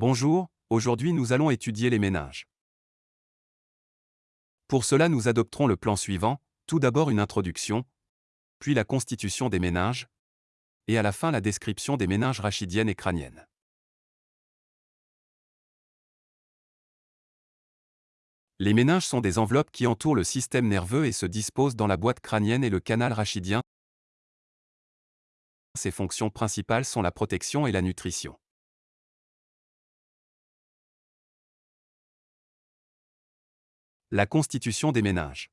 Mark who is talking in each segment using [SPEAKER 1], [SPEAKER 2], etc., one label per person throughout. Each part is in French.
[SPEAKER 1] Bonjour, aujourd'hui nous allons étudier les méninges. Pour cela nous adopterons le plan suivant, tout d'abord une introduction, puis la constitution des méninges, et à la fin la description des méninges rachidiennes et crâniennes. Les méninges sont des enveloppes qui entourent le système nerveux et se disposent dans la boîte crânienne et le canal rachidien. Ses fonctions principales sont la protection et la nutrition. La constitution des méninges.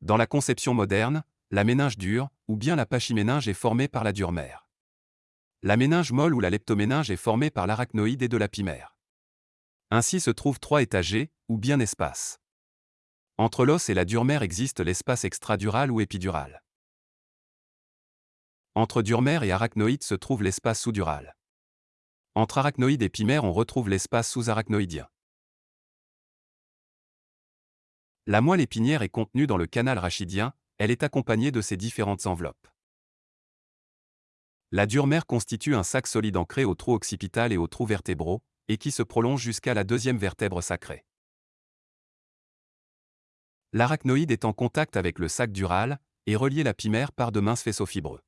[SPEAKER 1] Dans la conception moderne, la méninge dure, ou bien la pachyméninge est formée par la dure mère. La méninge molle ou la leptoméninge est formée par l'arachnoïde et de la pimère. Ainsi se trouvent trois étagers, ou bien espaces. Entre l'os et la dure mère existe l'espace extradural ou épidural. Entre dure mère et arachnoïde se trouve l'espace sous-dural. Entre arachnoïde et pimère on retrouve l'espace sous-arachnoïdien. La moelle épinière est contenue dans le canal rachidien, elle est accompagnée de ses différentes enveloppes. La dure mère constitue un sac solide ancré au trou occipital et aux trous vertébraux, et qui se prolonge jusqu'à la deuxième vertèbre sacrée. L'arachnoïde est en contact avec le sac dural, et relié la pimère par de minces faisceaux fibreux.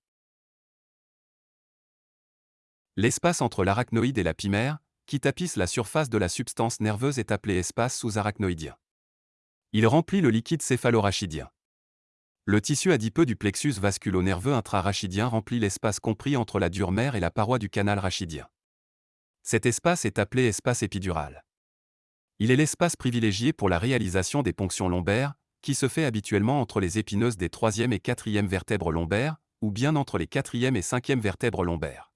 [SPEAKER 1] L'espace entre l'arachnoïde et la pimère, qui tapisse la surface de la substance nerveuse est appelé espace sous-arachnoïdien. Il remplit le liquide céphalorachidien. Le tissu adipeux du plexus vasculo-nerveux intrarachidien remplit l'espace compris entre la dure mère et la paroi du canal rachidien. Cet espace est appelé espace épidural. Il est l'espace privilégié pour la réalisation des ponctions lombaires, qui se fait habituellement entre les épineuses des troisième et quatrième vertèbres lombaires, ou bien entre les quatrième et cinquième vertèbres lombaires.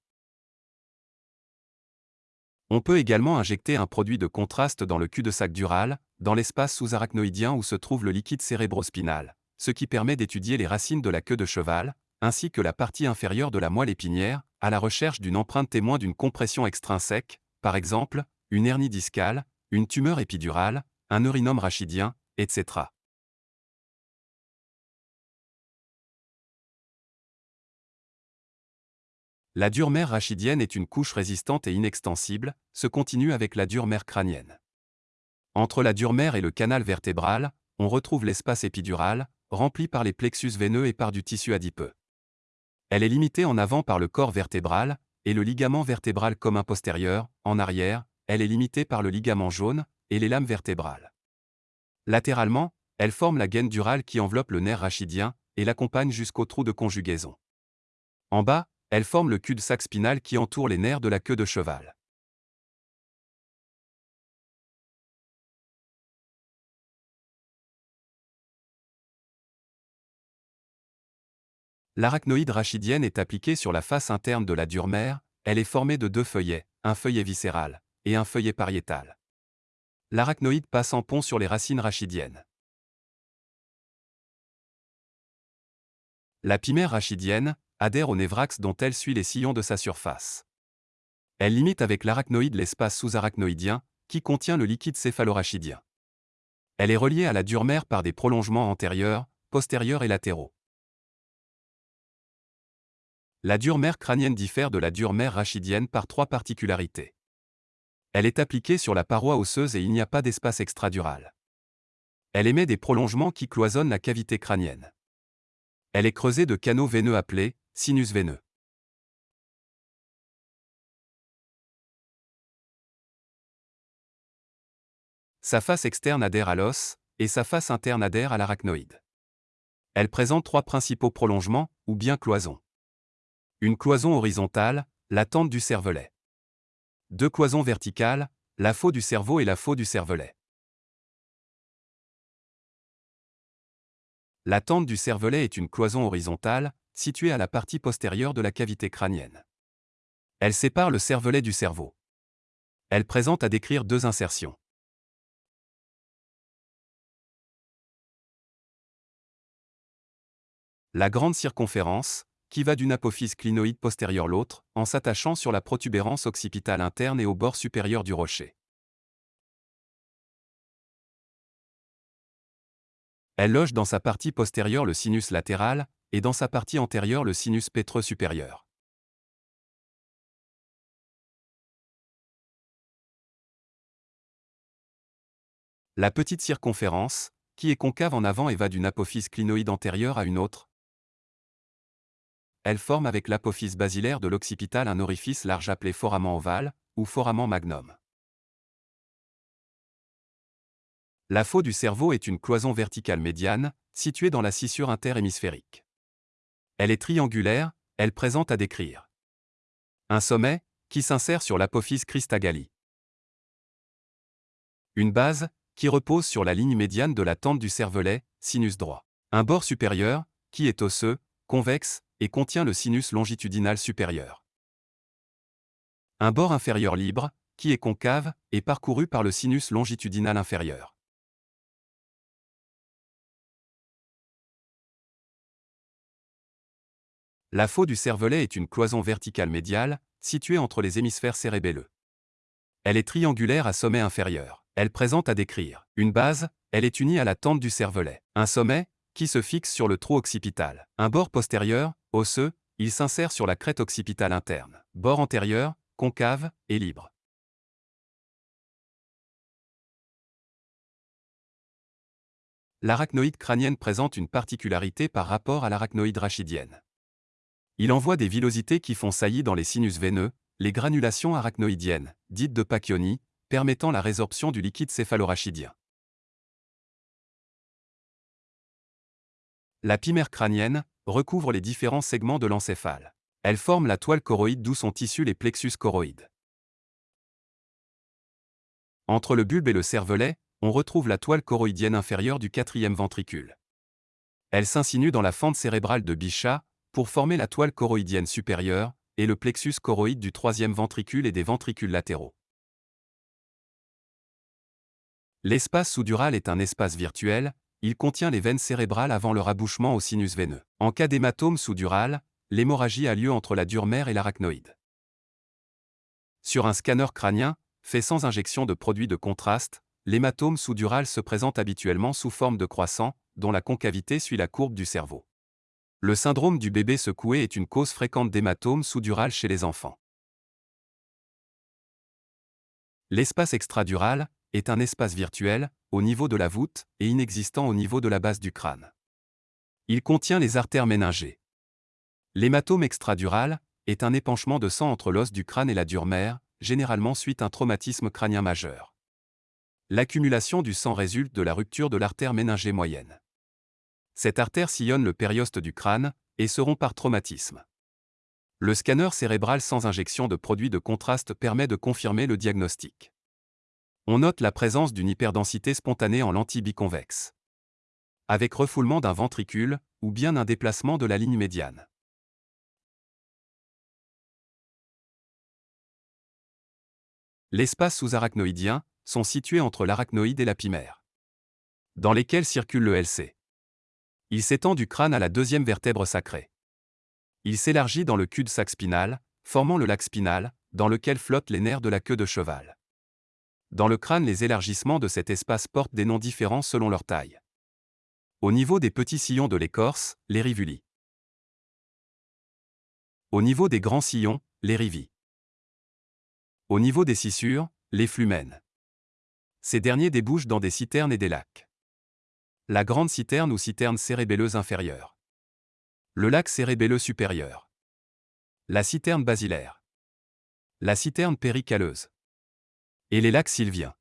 [SPEAKER 1] On peut également injecter un produit de contraste dans le cul-de-sac dural, dans l'espace sous-arachnoïdien où se trouve le liquide cérébrospinal, ce qui permet d'étudier les racines de la queue de cheval, ainsi que la partie inférieure de la moelle épinière, à la recherche d'une empreinte témoin d'une compression extrinsèque, par exemple, une hernie discale, une tumeur épidurale, un neurinome rachidien, etc. La dure mère rachidienne est une couche résistante et inextensible, se continue avec la dure mère crânienne. Entre la dure mère et le canal vertébral, on retrouve l'espace épidural, rempli par les plexus veineux et par du tissu adipeux. Elle est limitée en avant par le corps vertébral, et le ligament vertébral commun postérieur, en arrière, elle est limitée par le ligament jaune, et les lames vertébrales. Latéralement, elle forme la gaine durale qui enveloppe le nerf rachidien, et l'accompagne jusqu'au trou de conjugaison. En bas, elle forme le cul-de-sac spinal qui entoure les nerfs de la queue de cheval. L'arachnoïde rachidienne est appliquée sur la face interne de la dure mère, elle est formée de deux feuillets, un feuillet viscéral et un feuillet pariétal. L'arachnoïde passe en pont sur les racines rachidiennes. La pimère rachidienne, adhère au névrax dont elle suit les sillons de sa surface. Elle limite avec l'arachnoïde l'espace sous-arachnoïdien, qui contient le liquide céphalorachidien. Elle est reliée à la dure mère par des prolongements antérieurs, postérieurs et latéraux. La dure mère crânienne diffère de la dure mère rachidienne par trois particularités. Elle est appliquée sur la paroi osseuse et il n'y a pas d'espace extradural. Elle émet des prolongements qui cloisonnent la cavité crânienne. Elle est creusée de canaux veineux appelés Sinus veineux. Sa face externe adhère à l'os, et sa face interne adhère à l'arachnoïde. Elle présente trois principaux prolongements, ou bien cloisons. Une cloison horizontale, la tente du cervelet. Deux cloisons verticales, la faux du cerveau et la faux du cervelet. La tente du cervelet est une cloison horizontale, située à la partie postérieure de la cavité crânienne. Elle sépare le cervelet du cerveau. Elle présente à décrire deux insertions. La grande circonférence, qui va d'une apophyse clinoïde postérieure l'autre, en s'attachant sur la protubérance occipitale interne et au bord supérieur du rocher. Elle loge dans sa partie postérieure le sinus latéral, et dans sa partie antérieure le sinus pétreux supérieur. La petite circonférence, qui est concave en avant et va d'une apophyse clinoïde antérieure à une autre. Elle forme avec l'apophyse basilaire de l'occipital un orifice large appelé foramen ovale, ou foramen magnum. La faux du cerveau est une cloison verticale médiane, située dans la scissure interhémisphérique. Elle est triangulaire, elle présente à décrire un sommet, qui s'insère sur l'apophyse Christagali. Une base, qui repose sur la ligne médiane de la tente du cervelet, sinus droit. Un bord supérieur, qui est osseux, convexe, et contient le sinus longitudinal supérieur. Un bord inférieur libre, qui est concave, et parcouru par le sinus longitudinal inférieur. La faux du cervelet est une cloison verticale médiale, située entre les hémisphères cérébelleux. Elle est triangulaire à sommet inférieur. Elle présente à décrire une base, elle est unie à la tente du cervelet. Un sommet, qui se fixe sur le trou occipital. Un bord postérieur, osseux, il s'insère sur la crête occipitale interne. Bord antérieur, concave, et libre. L'arachnoïde crânienne présente une particularité par rapport à l'arachnoïde rachidienne. Il envoie des villosités qui font saillie dans les sinus veineux, les granulations arachnoïdiennes, dites de Pacchioni, permettant la résorption du liquide céphalorachidien. La pimère crânienne recouvre les différents segments de l'encéphale. Elle forme la toile choroïde d'où sont issus les plexus choroïdes. Entre le bulbe et le cervelet, on retrouve la toile choroïdienne inférieure du quatrième ventricule. Elle s'insinue dans la fente cérébrale de Bichat, pour former la toile choroïdienne supérieure et le plexus choroïde du troisième ventricule et des ventricules latéraux. L'espace sous-dural est un espace virtuel, il contient les veines cérébrales avant leur abouchement au sinus veineux. En cas d'hématome sous-dural, l'hémorragie a lieu entre la dure mère et l'arachnoïde. Sur un scanner crânien, fait sans injection de produits de contraste, l'hématome sous-dural se présente habituellement sous forme de croissant, dont la concavité suit la courbe du cerveau. Le syndrome du bébé secoué est une cause fréquente d'hématome sous-dural chez les enfants. L'espace extradural est un espace virtuel, au niveau de la voûte, et inexistant au niveau de la base du crâne. Il contient les artères méningées. L'hématome extradural est un épanchement de sang entre l'os du crâne et la dure mère, généralement suite à un traumatisme crânien majeur. L'accumulation du sang résulte de la rupture de l'artère méningée moyenne. Cette artère sillonne le périoste du crâne et se rompt par traumatisme. Le scanner cérébral sans injection de produit de contraste permet de confirmer le diagnostic. On note la présence d'une hyperdensité spontanée en lentille biconvexe. Avec refoulement d'un ventricule, ou bien un déplacement de la ligne médiane. L'espace sous-arachnoïdien sont situés entre l'arachnoïde et la pimère, dans lesquels circule le LC. Il s'étend du crâne à la deuxième vertèbre sacrée. Il s'élargit dans le cul-de-sac spinal, formant le lac spinal, dans lequel flottent les nerfs de la queue de cheval. Dans le crâne, les élargissements de cet espace portent des noms différents selon leur taille. Au niveau des petits sillons de l'écorce, les rivulis. Au niveau des grands sillons, les rivis. Au niveau des scissures, les flumènes. Ces derniers débouchent dans des citernes et des lacs la grande citerne ou citerne cérébelleuse inférieure. Le lac cérébelleux supérieur. La citerne basilaire. La citerne péricaleuse. Et les lacs sylviens.